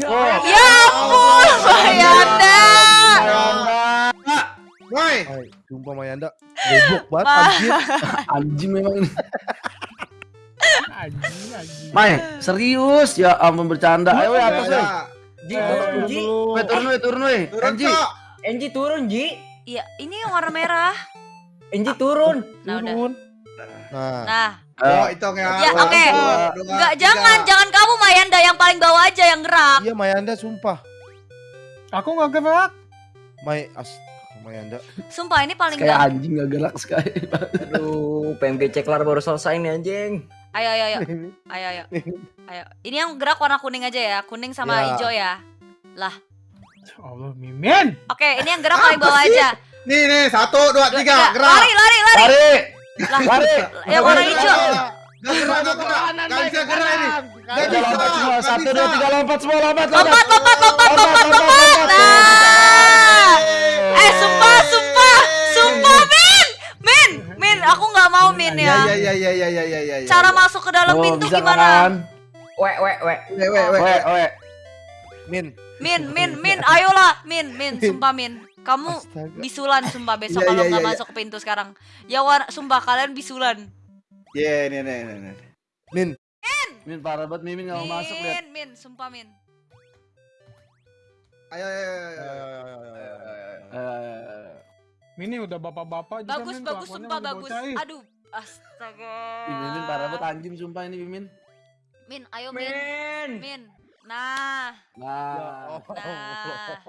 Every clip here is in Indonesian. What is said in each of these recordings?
Ya ampun, Mayanda. Woi. Hai, sumpah Mayanda. Goblok banget anjir. Anjing memang ini. Anjing, anjing. Mai, serius ya ampun bercanda. Ayo weh atas weh. Ji, Eh, turun, Ji. Turun weh turun Anji. Cok. Enji turun, Ji. Iya, ini yang warna merah. Enji turun. Nah, udah. Turun. Nah, Nah, Oh, Eh, hitung ya. Ya, Satu, oke. dua, enggak jangan, jangan kamu Mayanda yang paling bawah aja yang gerak. iya Mayanda sumpah. Aku nggak gerak. May as Mayanda. Sumpah ini paling kayak anjing gak gerak sekali. Aduh, PMG ceklar baru selesai nih anjing. Ayo, ayo, ayo. Ayo, ayo. Ayo. Ini yang gerak warna kuning aja ya. Kuning sama Ya. hijau ya. Ya Allah, Mimin. Oke, ini yang gerak paling bawah aja. Nih, nih, satu, dua, Dua, tiga, gerak. Lari, lari, lari. Lari. Lah, Lari. yang warna hijau. gerak. Gak gerak, gak gerak. Gak bisa gerak ini. Gak Ayo bisa, lompat semua. gak Satu bisa. dua tiga lompat semua lompat Lompat, lompat, lompat, lompat, lompat. Nah. Eh, sumpah, sumpah. Sumpah, Min. Min, Min, aku nggak mau Min Ya, ya. ya, ya, ya, ya, ya, ya, ya. Cara masuk ke dalam Oh, pintu gimana? kan? Wek, wek, wek. Weh, weh, weh. Weh, weh. Min. Min, Min, Min, ayolah, Min, Min, sumpah Min. Kamu Astaga. bisulan sumpah besok Iya, kalau iya, nggak iya, masuk ke pintu sekarang. Ya war, sumpah kalian bisulan. Iya, nih, nih, nih, nih. Min. Min parah banget Mimin gak mau masuk lihat. Min, Min, sumpah Min. Ayo, ayo, ayo, Ayo, ayo. ayo, ayo, ayo, ayo. Eh, Mini udah bapak-bapak juga, Bagus, Min, bagus, sumpah bagus. bocah, ih. Aduh, astaga. Ih, Mimin parah banget anjing sumpah ini Mimin. Min, ayo Min, Min. Min. Nah, Nah, Nah.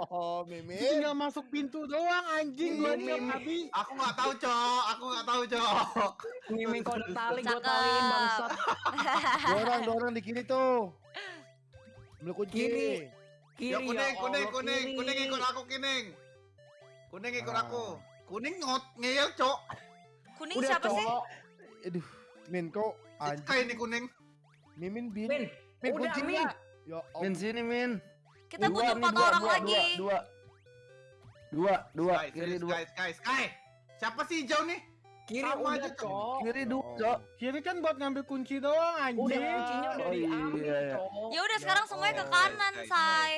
Oh, Ini Mimin. tinggal masuk pintu doang anjing gua tiap habis. Aku nggak tahu, Cok. Aku nggak tahu, Cok. Mimin kau ada tali, gua taliin bangsat. Dua orang di kiri tuh. Ambil kunci. Kiri. Kiri Ya kuning, ya kuning, kuning, kiri. kuning ikut aku, kuning. Kuning ikut Ah. aku. Kuning ngot ngeyel, Cok. kuning Udah, siapa sih? Cok. Aduh, Min kok Kayak anjing. ini kuning. Mimin bin. Min, Min udah, kunci Min. Ya Min Allah. sini Min. Kita Dua butuh empat dua, orang dua, lagi. Dua, dua, dua, Sky, kiri Sky, dua, Sky, Sky, Sky. Siapa sih hijau nih? Kiri Sama udah, aja, Cok. Kiri dua, Oh. cok. Kiri kan buat ngambil kunci doang anjing. Udah kuncinya udah Oh, diambil, iya, iya. Cok. Ya udah sekarang semuanya ke kanan, Guys, say.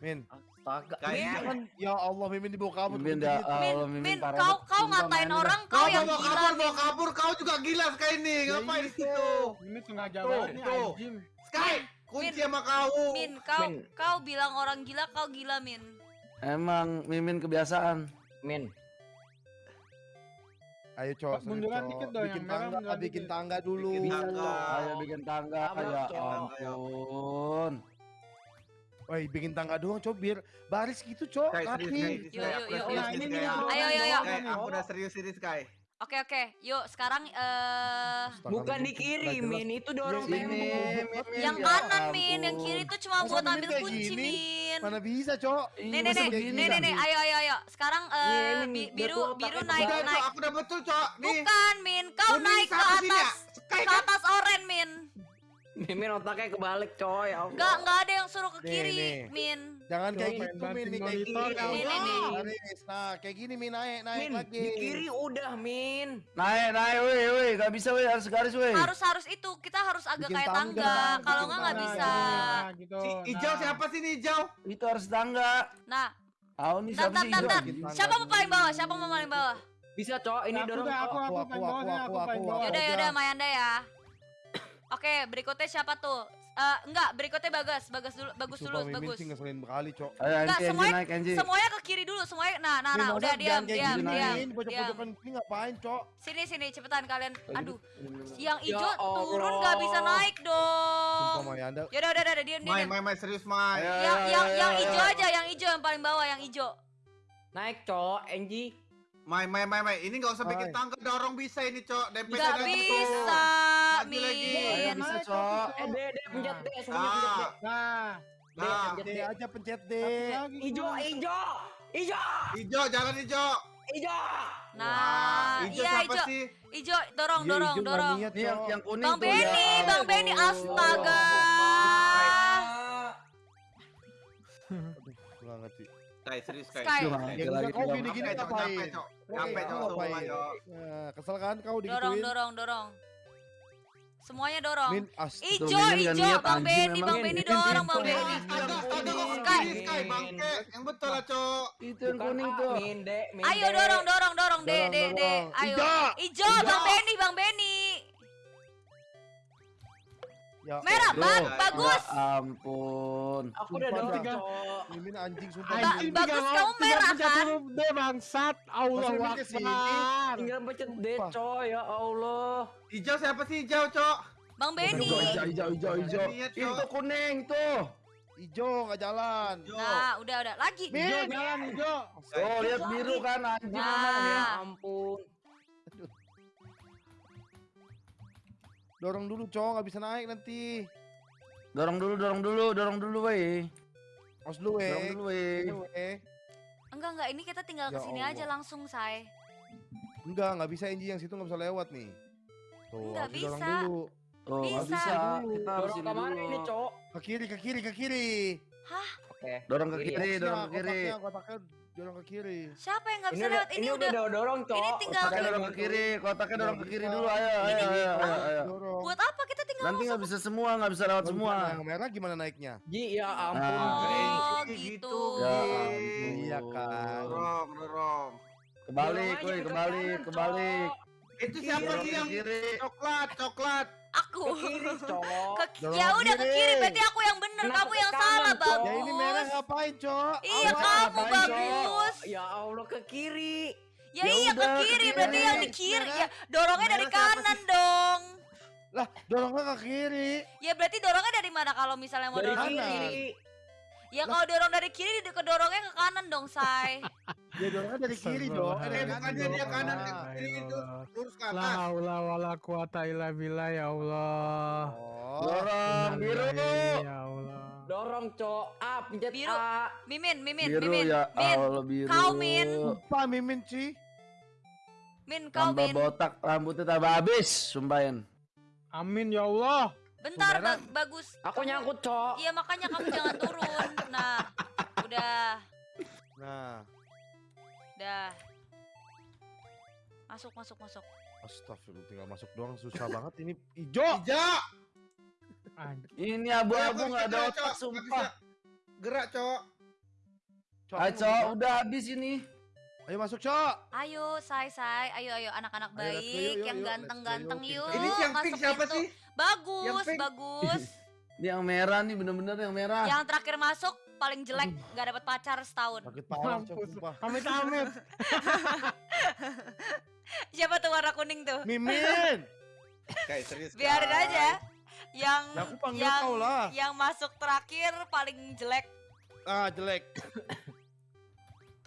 Min. Astaga. Min. Jangan. Ya Allah, Mimin dibawa kabur. Mimin dah. Min, Allah Mimin Min, parah kau kau ngatain Min. orang Kau kau yang gila. kabur, Min. bawa kabur, kau juga gila Sky ini. Ya Ngapain di itu. situ? Ini sengaja banget nih anjing. Sky, kunci Min. sama kau. Min, kau Min. kau bilang orang gila, kau gila, Min. Emang Mimin kebiasaan. Min. Ayo, Cok. Pak, munduran serius, dikit dong, Bikin yang merah tangga, munduran bikin dikit. tangga dulu. Bikin tangga. Ayo bikin tangga, Ayo, ya ampun. Woi, bikin tangga doang, Cok, biar baris gitu, Cok. Serius, serius nih, Ini Sky. doang, Ayo, ayo, ayo. Sky, aku udah serius ini, Sky. Oke, oke. Yuk, sekarang eh Astaga, Bukan Min, di kiri, nggak jelas. Min. Itu dorong. Mimin. yang ya kanan, Min. Yang kiri tuh cuma Masa buat ambil kunci, gini? Min. Mana bisa, Cok? Nih, nih, nih, nih, nih, nih, ayo, ayo, ayo. Sekarang eh biar biru, biru naik, Udah, naik. Aku udah betul, Cok. Nih. Bukan, Min. Kau naik ke ya. atas. Ke kan? atas oren, Min. Mimin otaknya kebalik, coy. Ya Allah. Enggak, enggak ada yang suruh ke kiri, nih. Min. Jangan Cok, kayak gitu, Min. Nih, kayak gini. ya Nih, nih, nih. Nah, kayak gini, Min. Naik, naik Min, lagi. di kiri udah, Min. Naik, naik, woi, woi, gak bisa, woi, harus garis, woi. Harus harus itu. Kita harus agak Bikin kayak tangga, Kalau enggak enggak bisa. Nah, gitu. Si hijau Nah. siapa sih nih hijau? Itu harus tangga. Nah, Tahu nih siapa tar, sih tar, hijau? siapa mau paling bawah? Siapa mau paling bawah? Bisa, coy. Ini Aku dorong, aku, Cok. aku, Aku, paling aku, bawah nih, aku, aku aku, paling aku. bawah. Yaudah, aja. yaudah, Mayanda ya. Oke, berikutnya siapa tuh? Eh, enggak, berikutnya Bagas. Bagas dulu, bagus dulu, Sumpah, bagus. sih ngeselin bekali, Cok. Enggak, semuanya- naik, Anji. Semuanya ke kiri dulu, semuanya. Nah, nah, nah, udah diam, diam, diam. Pojok-pojokan ini ngapain, Cok? Sini, sini, cepetan kalian. Aduh, yang Ya hijau turun Allah. nggak bisa naik dong. Yaudah, udah, udah, udah, diam, diam. Mai, mai, mai, serius, mai. Yang, yang, yang hijau aja, yang hijau yang paling bawah, yang hijau. Naik, coy. Enji. Mai, mai, mai, mai. Ini nggak usah bikin tangga, dorong bisa ini, Cok. Aja tuh. bisa, lagi. Ayo, Min. bisa, Naik, Cok. Eh, D, D, pencet D. Semuanya pencet D. Nah, Nah, D, nah. pencet D D. aja pencet D. lagi Hijau, gimana? hijau. Hijau. Hijau, jalan hijau. Hijau. Nah, hijau iya siapa hijau. sih? Hijau, dorong, Iya, dorong, dorong. yang, yang kuning Bang tuh, ya Benny, Bang. Benny, astaga. Aduh, ngerti. Sky, serius, Sky. Sky. Cuma Ya lagi kau Capek, Cok, ngapain? capek, Cok. Capek, kau Cok, ngapain? sumpah, Cok. Nah, kesel kan kau Dorong, digituin? dorong, dorong. Semuanya dorong. Min. Ijo, ijo, Bang Benny. Bang Benny dorong, Bang. Benny. Sky. Sky, Sky, bangke. Yang betul lah, Cok. Itu yang kuning tuh. Min, dek, min, Ayo dorong, dorong, dorong, deh, Dorong, deh, deh. dorong. Ayo. Ijo. Ijo, Bang Benny, Bang Benny. Ya, Merah, bang, bagus. Ya ampun. Aku udah dah. Cok. Mimin anjing sumpah. Anjing bagus tiga- kamu tiga merah, kan? D bangsat. Allah? Akbar. Tinggal pencet D. Cok. Ya Allah. Hijau siapa sih hijau, Cok? Bang Benny. Hijau, hijau, hijau, hijau, Cok. Itu kuning tuh. Ijo nggak jalan. Nah, udah, udah. Lagi. Hijau jalan hijau. Oh, lihat biru kan anjing Nah. ya. Ya ampun. Dorong dulu, Cok, nggak bisa naik nanti. Dorong dulu, dorong dulu, dorong dulu, weh. Os dulu, Dorong eh. dulu, weh. Eh. Enggak, enggak. Ini kita tinggal Ya ke sini Allah. aja langsung, say. Enggak, nggak bisa Enji yang situ nggak bisa lewat nih. Tuh, Nggak harus dorong bisa. dulu. Oh, nggak Bisa. bisa. Kita harus Dorong ini ke mana dulu. ini, Cok? Ke kiri, ke kiri, ke kiri. Oke. Dorong ke Kiri, kiri, Boxnya, dorong ke kiri. Kotaknya, kotaknya dorong ke kiri. Siapa yang nggak bisa lewat? ini Ini udah udah. dorong, Cok. ini tinggal- Kotaknya dorong ke kiri, kotaknya dorong ke kiri dulu. Ayo, ayo, Ini- ayo, ayo, ayo. Dorong. Buat apa kita tinggal Nanti nggak bisa semua, nggak bisa lewat semua. Yang merah gimana naiknya? Ji, ya ampun. Ah. Oh, Gitu. gitu. Ya Iya, ampun. Iya kan. Dorong, dorong. Kebalik, Dorong aja woi, ke kebalik, kanan, kebalik. Cok. Itu siapa sih ke yang kiri. coklat, coklat? Aku. Ke kiri, Cok. Ke, ya udah ke kiri. berarti aku yang bener, Kenapa kamu yang kanan, salah, bagus. Ya ini merah ngapain, Cok? Iya, kamu ngapain, bagus. Ya Allah ke kiri. Ya, Ya iya ke udah, ke kiri, berarti yang di kiri. Merah. Ya, dorongnya dari Merah kanan dong. Lah, dorongnya ke kiri. Ya berarti dorongnya dari mana kalau misalnya mau Dari dorong kanan. kiri. Ya kalau dorong dari kiri, ke dorongnya ke kanan dong, say. Ya dorongnya dari kiri dong. Eh, bukannya dia kanan ke kiri itu lurus ke La atas. haula wala quwata illa billah ya Allah. Oh. Dorong biru. Ya Allah. Dorong, Cok. A, pencet Biru. A. Mimin, Mimin, Biru Mimin, ya Allah biru. Kau, Min. Sumpah Mimin sih. Min, kau Tambah Min. botak, rambutnya tambah habis, sumpahin. Amin ya Allah. Bentar, ba- bagus. Aku nyangkut, Cok. Iya makanya kamu jangan turun. Nah, udah, Nah, udah. Masuk, masuk, masuk. astagfirullah tinggal masuk doang susah banget ini hijau. Hijau. Anjing. Ini abu-abu nggak ada otak, sumpah. Gerak, Cok. Cok, udah habis ini. Ayo masuk, Cok. Ayo, say, say. Ayo, ayo, anak-anak Ayo, baik, yuk, yuk, yang ganteng-ganteng yuk. yuk, Ini yang pink siapa pintu. sih? Bagus, Yang pink? bagus. Ini yang merah nih, bener-bener yang merah. yang terakhir masuk paling jelek, nggak dapat pacar setahun. Sakit parah, Cok. Amit amit. Siapa tuh warna kuning tuh? Mimin. Kayak serius. Biarin Kak. aja. Yang Ya aku panggil yang kau lah. yang masuk terakhir paling jelek Ah, jelek.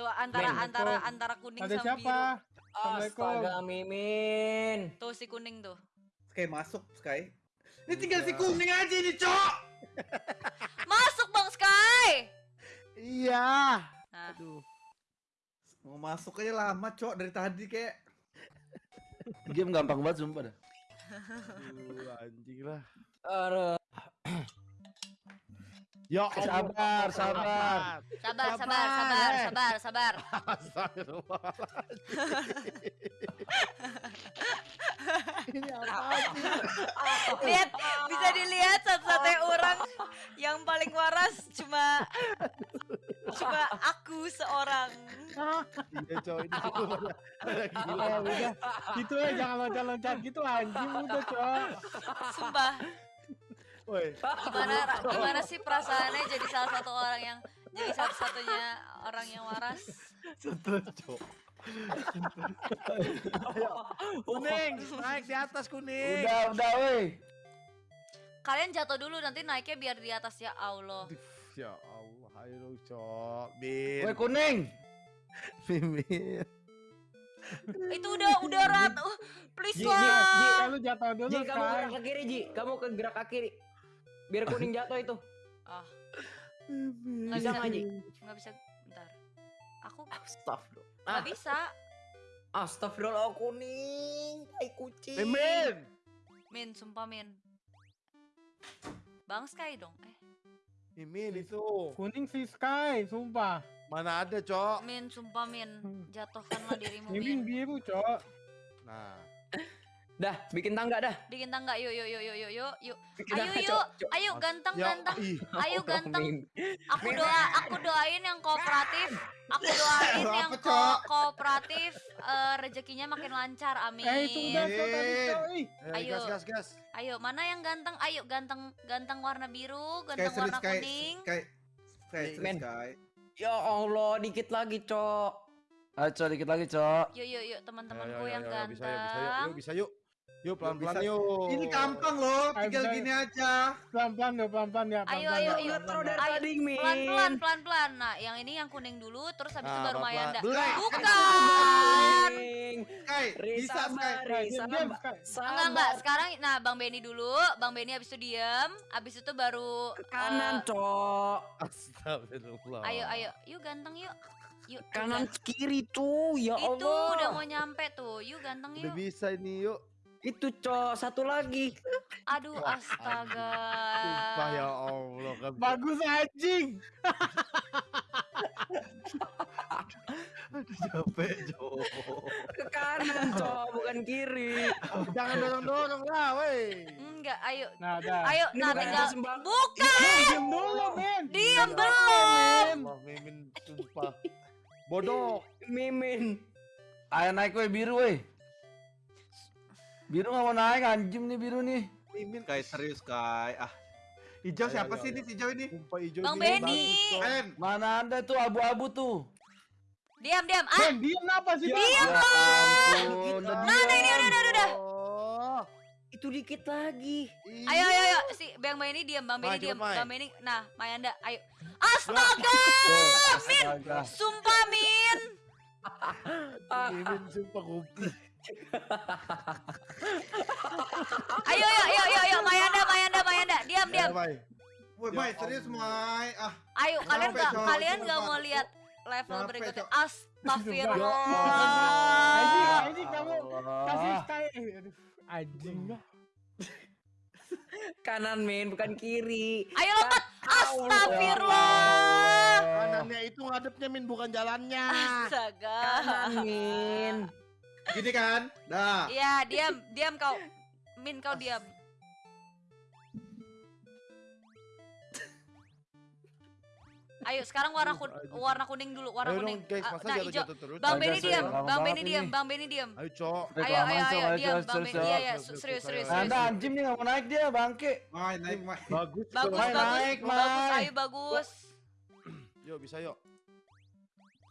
Tuh antara Min. antara antara kuning Ada sama siapa? biru. Assalamualaikum. Astaga, Mimin. Tuh si kuning tuh. Sky masuk, Sky. Ini tinggal si kuning aja ini, Cok. Masuk Bang Sky. Iya. Nah, Aduh. Mau masuk aja lama, Cok, dari tadi kayak. Game gampang banget, sumpah dah. Aduh, anjing lah. Aduh. Ya Sabar, sabar. sabar sabar Sabar, sabar eh. sabar sabar. Astagfirullah. Ini apa sih? Lihat bisa dilihat satu-satunya orang yang paling waras cuma cuma aku seorang. Iya, Cok, ini gila. Eh, udah. Gitu ya jangan loncat-loncat gitu anjing udah, Cok. Sumpah. Woi, Gimana gimana sih perasaannya jadi salah satu orang yang jadi satu-satunya orang yang waras? stres, Cok. Kuning, naik di atas kuning. Udah, udah, woi. Kalian jatuh dulu nanti naiknya biar di atas ya Allah. Ya Allah, ayo Cok. Bin. Woi, kuning. Mimin. Itu udah udah rat. Uh, please Ji, Ji, lah. Ji. Lu jatuh dulu, Ji, kamu gerak ke kiri, Ji. Kamu ke gerak ke kiri. Biar kuning jatuh itu. Ah, nggak Bisa bisa nggak, bisa. Bentar. Aku Astagfirullah. nggak bisa. Astagfirullah kuning. Tai kucing. Mimin. Min, sumpah Min. Bang Sky dong. Eh, Mimin itu. Kuning si Sky, sumpah. Mana ada, Cok? Min, sumpah Min. Jatuhkanlah dirimu Mimin Min. biru, Cok. Nah, Dah, bikin tangga dah. Bikin tangga yuk yuk yuk yuk yuk yuk Ayo yuk, ayo ganteng Ya, ganteng. Ayo ganteng. Min. Aku doa, aku doain yang kooperatif. Aku doain yang ko kooperatif eh, rezekinya makin lancar. Amin. Eh itu udah. Eh, Ayo. gas gas gas. Ayo, mana yang ganteng? Ayo, ganteng ganteng warna biru, ganteng warna Sky. kuning. Sky. Sky serius Men. Sky. Ya Allah, dikit lagi, Cok. Ayo cok dikit lagi cok. Yuk yuk yuk teman-temanku ayo, yang ayo, ganteng. Bisa yuk, bisa yuk, yuk, bisa yuk. Yuk pelan-pelan bisa. yuk. Ini gampang loh, tinggal gini aja. Pelan-pelan ya, pelan-pelan ya. Ayo, ayo, ya, ayo. pelan-pelan ya. dari tadi, Min. Pelan-pelan, pelan-pelan. Nah, yang ini yang kuning dulu, terus habis itu Nah, baru. Mayanda. Bukan. Sky, bisa Sky. Enggak, enggak. Sekarang nah Bang Benny dulu, Bang Benny habis itu diam, habis itu baru Ke kanan, eh, Cok. Astagfirullah. ayo, ayo. Yuk ganteng yuk. Yuk. Kanan kiri tuh, ya ganteng. Itu Allah. udah mau nyampe tuh. Yuk ganteng Udah yuk. bisa ini yuk. Itu, Cok, satu lagi. Aduh, astaga. Sumpah ya Allah. kan. Bagus anjing. Capek, Jo. Ke kanan, Cok, bukan kiri. Jangan dorong-dorong lah, weh. Enggak, ayo. Nah, dah. Ayo, Ini nah tinggal sembang- bukan. Diam dulu, men. Diam belum. Mimin, sumpah. Bodoh. Mimin. Ayo naik weh biru weh. Biru nggak mau naik anjing nih biru nih. Mimin. Sky serius Sky. Ah. Hijau Ayo, siapa ayo, sih ayo. ini hijau ini? Sumpah hijau Bang Benny. Mana ada tuh abu-abu tuh. Diam, diam. Ah, Men, diam apa sih? Diam. Ya ampun, udah Nah, nah, ini udah, udah, udah. Oh. Itu dikit lagi. Ayo, ayo, ayo. Si Bang Benny diam, Bang Benny diam. Bang Benny. Nah, Mayanda, ayo. Astaga, Min. Sumpah, Min. Mimin sumpah kopi. Ayo, ayo, ayo, ayo, ayo. Mayanda, Mayanda, Mayanda. Diam, diam. Ya, Mai. Woi, Ya Mai, serius, Mai. Ah, Ayo, kalian nggak, kalian nggak mau lihat level berikutnya? Astagfirullah. Anjing, anjing kamu kasih Sky. Eh, aduh, Anjing. Kanan, Min, bukan kiri. Ayo lompat. Astagfirullah. Kanannya itu ngadepnya Min bukan jalannya. Astaga. Kanan, Min. Gini kan? Dah. Iya, diam, diam kau. Min kau diam. Ayo sekarang warna kun- warna kuning dulu, warna Ayo kuning. dong guys, Ah, masa nah, hijau. jatuh-jatuh terus? Bang Benny guys, diam, Bang Benny diam. Bang Benny diam. Ayo, Cok. Ayo, ayo, ayo, Ayo, diam, Bang Benny. Cok. Iya, iya, serius, serius, Nah, serius. ada anjing nih nggak mau naik dia bangke. Mai, naik, Mai. Bagus. Bagus, Mai, bagus, naik, bagus, Mai. ayo bagus. Yuk, bisa yuk.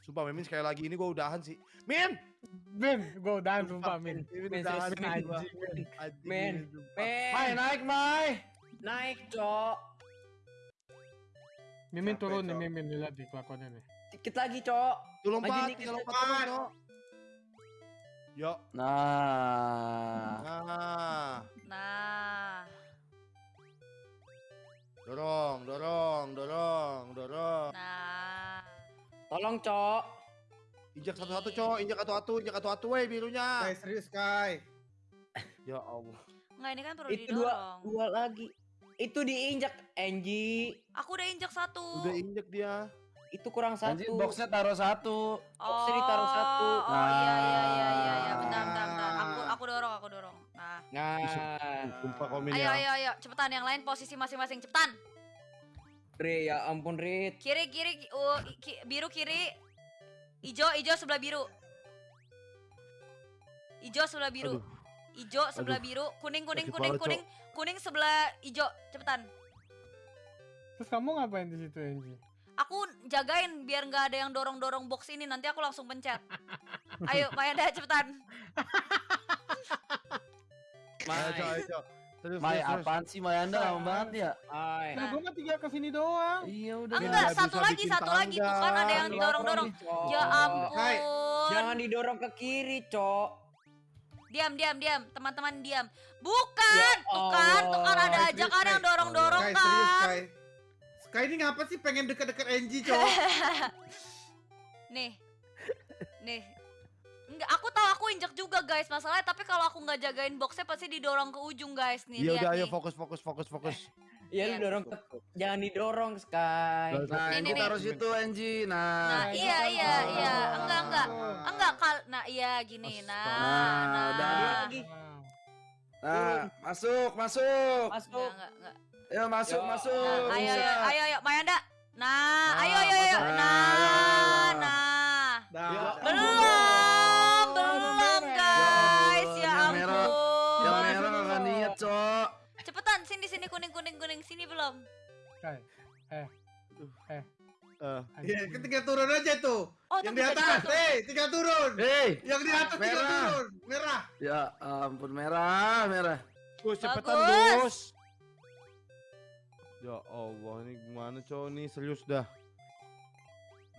Sumpah Mimin sekali lagi ini gua udahan sih. Min! Men, gue udahan sumpah, Min, Min. Anjing, sumpah. Men. Mai naik Mai. Naik, Cok. Mimin Capek, turun nih. Mimin. Lihat di kelakuannya nih. Dikit lagi, Cok. Tuh lompat, kita lompat terus, Cok. Yuk. Nah. Nah. Nah, Dorong, dorong, dorong, dorong. nah. Tolong, Cok. Injak satu-satu, Cok. Injak satu-satu, injak satu-satu, weh, birunya. Sky serius, Sky. Ya Allah. Enggak ini kan perlu Itu dua, didorong. dua lagi. Itu diinjak, Angie. Aku udah injak satu. Udah injek dia. Itu kurang satu. boxnya taruh satu. Oh, sini taruh satu. Oh iya iya iya iya iya. Nah. Bentar bentar bentar. Aku aku dorong aku dorong. Nah. Nah, Sumpah komen Ayo ya. ayo ayo cepetan yang lain posisi masing-masing cepetan. Re, ya ampun, Rit. Kiri kiri ki- uh, ki- biru kiri. Ijo ijo sebelah biru. Ijo sebelah biru. Aduh. Ijo sebelah biru, kuning kuning Sakit kuning kuning kuning sebelah ijo. Cepetan. Terus kamu ngapain di situ, Anji? Aku jagain biar nggak ada yang dorong-dorong box ini nanti aku langsung pencet. Ayo, Mayanda cepetan. Ayo, Cok, Mai. ayo, Cok. Terus, Mai terus, terus. apaan sih Mai Anda lama banget ya? Hai. Nah, gue mah tinggal ke sini doang. Iya udah. Enggak, nggak satu lagi, satu lagi tuh kan ada yang Dorong didorong-dorong. Ya ampun. Hai, Jangan didorong ke kiri, Cok. Diam, diam, diam. Teman-teman diam. Bukan, Ya tuh kan, tuh kan ada aja kan yang dorong-dorong serius, kan. Sky. Sky ini ngapa sih pengen deket-deket Angie, Cok? Nih. Nih. Guys masalahnya tapi kalau aku nggak jagain boxnya pasti didorong ke ujung guys nih Iya lihat udah, ayo nih. fokus, fokus, fokus, fokus. Ya Iya. lu dorong ke Jangan didorong, Sky. Nah, Ini ini nih. taruh situ Angie. Nah, Nah. iya iya iya, enggak enggak. Enggak kal nah iya gini. Nah, nah. udah. lagi. Nah, masuk, masuk. Masuk. Enggak. Ayo masuk, Ya. masuk. Nah, ayo, ayo, ayo, ayo, Mayanda. Nah, Nah, ayo, ayo, ayo. Nah, Nah. nah. Belum, sini, kuning, kuning, kuning. Sini belum. Eh. Eh. Eh, Iya, kan tinggal turun aja tuh. Oh, Yang di atas, hei, tinggal turun. Hei, Yang di atas tinggal Merah. turun. Merah. ya ampun merah, merah. Gus, cepetan. Gus. Ya Allah, ini gimana cowok nih serius dah.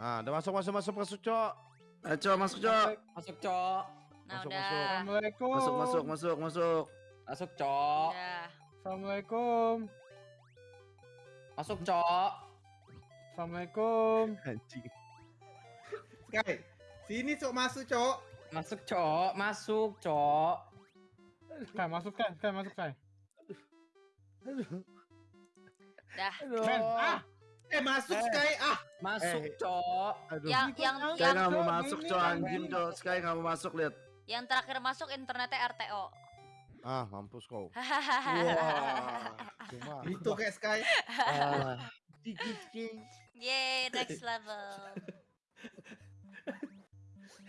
Nah, udah masuk masuk masuk masuk cowok. Ayo, Cok, masuk, Cok. Masuk, Cok. Nah, Masuk, udah. masuk. Assalamualaikum. Masuk, masuk, masuk, masuk. Masuk, Cok. Udah. Assalamualaikum. Masuk, Cok. Assalamualaikum. Anjing. Sky, sini sok masuk, Cok. Masuk, Cok. Masuk, Cok. Kai masuk kai, kai masuk kai. Dah. Ben, ah, Eh, masuk Eh. Sky. Ah, Masuk, Eh. Cok. Aduh. Yang yang Sky yang nggak mau Cok, masuk, Cok. Anjing. Cok. Sky nggak mau masuk, lihat. yang terakhir masuk internetnya RTO. Ah, mampus kau. Wah, cuma itu kayak Sky. King. Yeay, next level.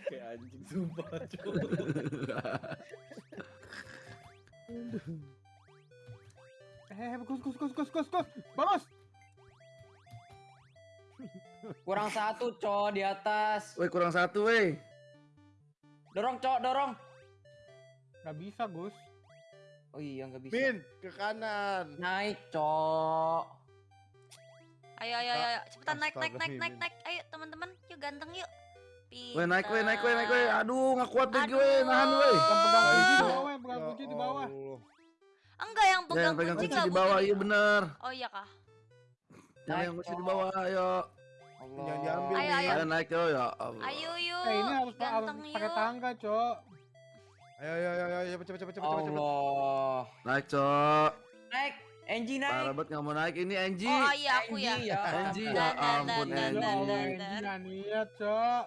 Kayak anjing sumpah, eh, gus, gus, gus, gus, gus, gus, bagus. Kurang satu, Cok, di atas. Woi, kurang satu, woi. Dorong, Cok, dorong. Gak bisa, Gus. Oh iya, nggak bisa. Min, ke kanan. Naik, Cok. Ayo, ayo, ayo, cepetan naik, naik, naik, naik, naik. Ayo, teman-teman, yuk ganteng yuk. Woi, naik, woi, naik, woi, naik, woi. Pinter. Aduh, nggak kuat lagi, woi. Aduh. Nahan, woi. Yang pegang kunci di bawah, yang pegang kunci di bawah. Enggak, yang Ya, pegang yang pegang kunci kunci di bawah, iya bener. Oh iya kah? Yang Naik, pegang kunci di bawah, ayo. Allah. Jangan diambil, Ayo, ayo. Ayo naik, yo, ya Allah. Ayo yuk, Eh, ini harus, pakai tangga, Cok. Ayo, ayo, ayo, ayo, cepet, cepet, cepet, cepet, cepet. Allah. Naik, Cok. Naik. Angie naik. Parah banget nggak mau naik. Ini Angie. Oh iya, aku ya. Angie, ya. Angie, Dan, ya ampun, dan. nggak niat, Cok.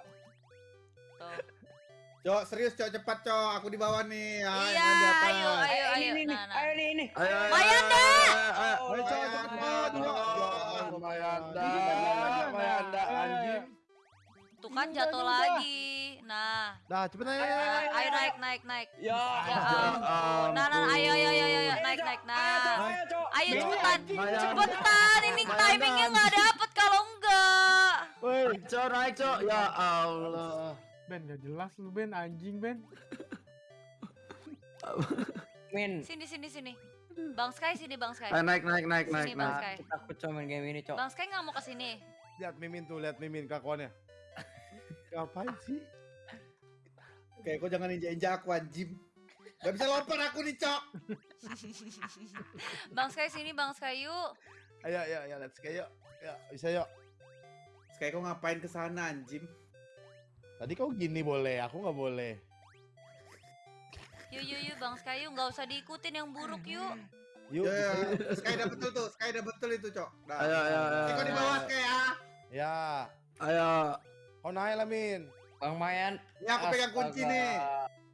Cok, serius, Cok, cepat, Cok. Aku di bawah nih. Iya, yang di atas. ayo, ayo, Ayo, ayo. ini, ini. Nah, nah. Ayo, ini, ini. Ayo, ayo, Mayanda! ayo, kan jatuh lagi. Nah, Dah, cepet ayo, ayo, naik, naik, naik. Ya. Ya Ya ampun. Nah, nah, ayo, ayo, ayo, ayo, ampun. naik, naik, Ayo, nah. Cepetan, cepetan. Ini timingnya nggak dapet kalau enggak. Woi, Cok, naik, Cok. Ya Allah. Ben, gak jelas lu, Ben. Anjing, Ben. Min. Sini, sini, sini. Bang Sky sini, Bang Sky. Ayo, naik, naik, naik, naik, Sini, Bang naik. Sky. Cok main game ini, Cok. Bang Sky nggak mau ke sini. lihat Mimin tuh, lihat Mimin kakuannya. Ngapain sih? Kayak kau jangan injak-injak aku, anjing. Gak bisa lompat aku nih, Cok. Bang Sky sini, Bang Sky yuk. Ayo, ayo, ayo, let's go, yuk. Ya, bisa yuk. Sky, kau ngapain ke sana, anjing? Tadi kau gini boleh, aku nggak boleh. Yuk, yuk, yuk, Bang Sky yuk. Nggak usah diikutin yang buruk yuk. Yuk, Ya, ya. yuk. Sky udah betul tuh, Sky udah betul itu, Cok. Dah. Ayo, ayo, ayo. Sky, kau di bawah, Sky, ah. Ya, Ayo, kau naik lah, Min. Bang Mayan. Ya, aku pegang kunci nih.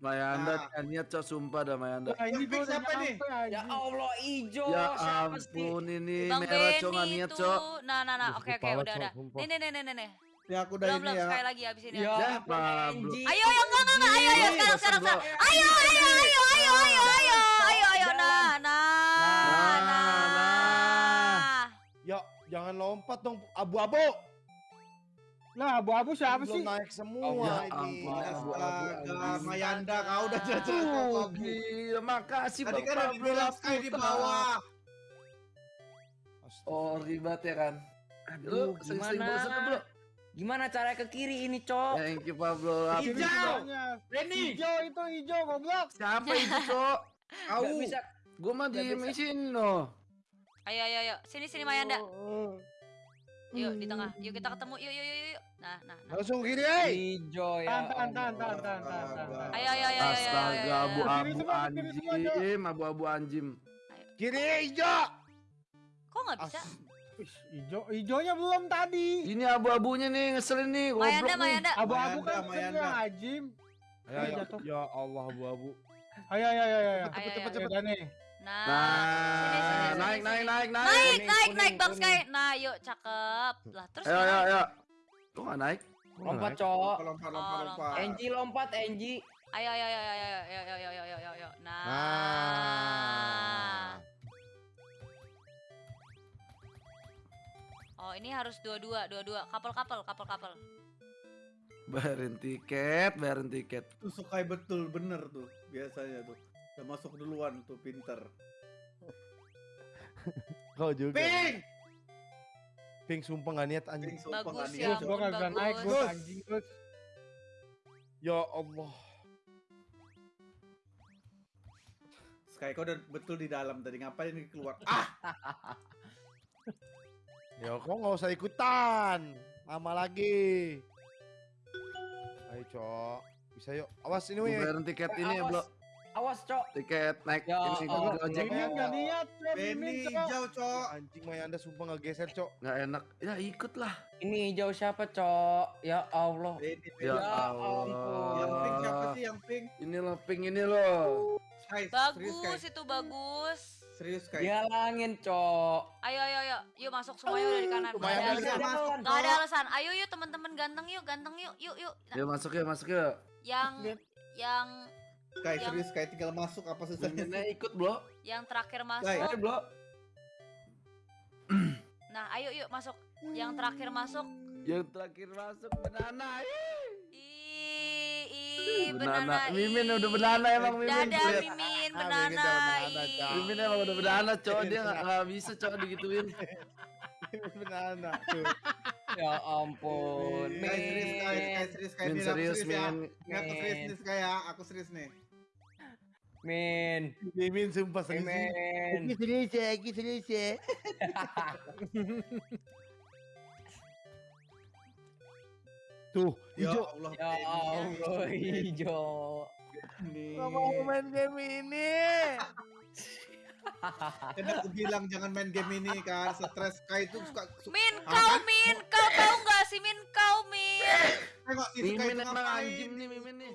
Mayanda, Nah. niat, Cok. Sumpah dah, Mayanda. Nah, ini udah siapa nih? Ya. Allah, ijo. Ya Siapa sih? ampun, ini Bang merah, Cok. Nggak niat. Cok. Nah, nah, nah. Oke, oke, udah, udah. Nih, nih, nih, nih, nih, nih. Ya, aku udah Belum, ini belum. ya. Sekali lagi abis ini. Ya, Ya. Angie. Ayo, ayo, enggak, enggak, enggak. Ayo, ayo, sekarang, sekarang, sekarang. Ayo, ayo, ayo, ayo, ayo, ayo, ayo, ayo. Nah, nah, Nah, nah. Ya, jangan lompat dong, abu-abu. Lah, abu-abu siapa Belum sih? naik semua Ya ini. Astaga. Mayanda, kau udah jelas Oh, gila, makasih Tadi kan dibilang Sky di bawah. Astaga. Oh, ribet ya kan. Aduh, Lu sering-sering gimana? Gimana cara ke kiri ini, Cok? Thank you Pablo. Hijau. Hijaunya. Benny. Hijau itu hijau, goblok. Siapa itu, Cok? Kau. Gak bisa. Gua mah di sini no. Ayo, ayo, ayo. Sini, sini, Mayanda. Oh, Yuk, di tengah. Yuk, kita ketemu. Yuk, yuk, yuk, yuk. Nah, nah, nah. Langsung kiri, eh. Ijo ya. Tahan, tahan, tahan, tahan, tahan, tahan. Ayo, ayo, ayo, ayo, Astaga, abu-abu anjim, abu-abu anjim. Kiri hijau. Kok nggak bisa? Ih, Hijau, hijaunya belum tadi. Ini abu-abunya nih ngeselin nih, goblok Mayanda, nih. Mayanda. Abu-abu kan Mayanda. sebenarnya ajim. Ayo, ayo. Ya Allah, abu-abu. Ayo ayo ayo ayo. Ayo, cepet, ayo. cepet. Nah, Nah, sini, sini, sini, naik, sini. naik, naik, naik. Naik, Kuning, naik, kuning, naik Bang kuning. Sky. Nah, yuk cakep. Lah, terus Ayo, ayo, ayo. Kok nggak naik? Lompat, naik? Lompat, lompat, Oh, lompat, lompat. Enji lompat, Enji. Ayo, ayo, ayo, ayo, ayo, ayo, ayo, ayo, ayo, ayo, ayo. Nah. Nah. Oh, ini harus dua-dua, dua-dua. Couple-couple, couple-couple. Bayarin tiket, bayarin tiket. Tuh sukai betul bener tuh biasanya tuh. Udah masuk duluan tuh pinter. Kau juga. Ping! Ping sumpah gak niat anjing. Ping sumpah Bagus ya, niat, gua nggak bisa bagus. naik, Gus. Anjing, Gus. Ya Allah. Sky kau udah betul di dalam tadi ngapain ini keluar? Ah, Ya kok nggak usah ikutan. Lama lagi. Ayo cok. Bisa yuk. Awas ini Gua weh. bayarin tiket ini ya, Awas. Awas, Cok. Tiket naik Ya ini gua Allah. ojek. Mimin nggak niat, Mimin, Cok. hijau, Cok. Anjing Maya anda sumpah nggak geser cok. Nggak enak. Ya ikut lah. Ini hijau siapa, Cok? Ya Allah. Benny, Benny. Ya Ya Allah. Yang pink siapa sih yang pink? Ini loh, pink ini loh. Sky, serius. Bagus itu bagus. Serius Sky. Dia langin, Cok. Ayo, ayo, ayo. Yuk masuk semuanya udah di kanan. Gak lumayan ada ada alasan. masuk, Gak ada alasan. Ayo yuk teman-teman ganteng yuk, ganteng yuk, yuk, yuk. Nah, Ya masuk ya, masuk ya. yang yang Sky yang- serius Sky tinggal masuk apa susahnya? Miminnya ikut, Bro. yang terakhir masuk. Ayo, Bro. Nah, ayo yuk masuk. Yang terakhir masuk. Yang terakhir masuk banana. Ih, ih, Banana. banana. Mimin ih. udah banana emang Mimin. Dadah. Mimin, banana. Mimin banana. Mimin emang udah banana, cowok dia nggak nggak bisa cowok digituin. Banana tuh. Ya ampun. Sky serius Sky Min. serius Sky. Min Min, aku serius, serius ya. Min. Ini aku serius nih ya, aku serius nih. Min. Mimin sumpah serius. Min. serius ya, aku serius ya. Tuh, Ya hijau. Allah. Ya Allah, hijau. Gak mau main game ini. Kan aku bilang jangan main game ini kan, stres Sky itu suka suka Min, kau kan? Min, kau tahu nggak sih Min, kau Min. Tengok emang ngapain. anjing nih Mimin nih.